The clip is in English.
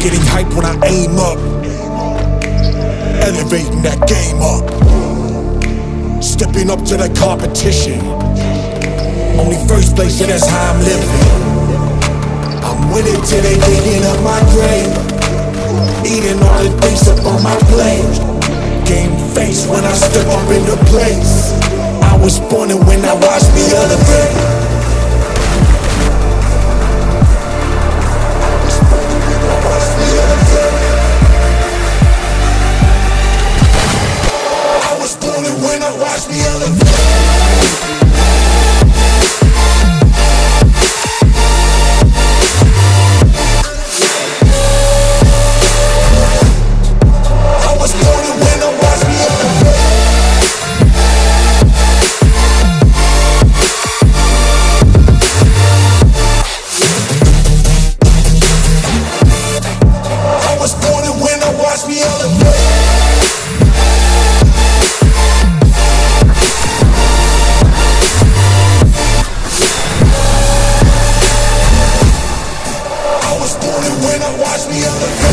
Getting hype when I aim up. Elevating that game up. Stepping up to the competition. Only first place, yeah, that's how I'm living. I'm winning till they digging up my grave. Eating all the things up on my plate. Game face when I step up in the place. I was born and when I watch me elevate. Watch me me up